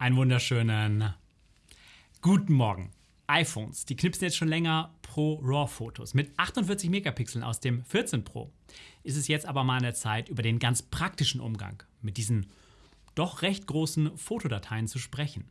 Einen wunderschönen guten Morgen. iPhones, die knipsen jetzt schon länger Pro RAW-Fotos. Mit 48 Megapixeln aus dem 14 Pro ist es jetzt aber mal an der Zeit, über den ganz praktischen Umgang mit diesen doch recht großen Fotodateien zu sprechen.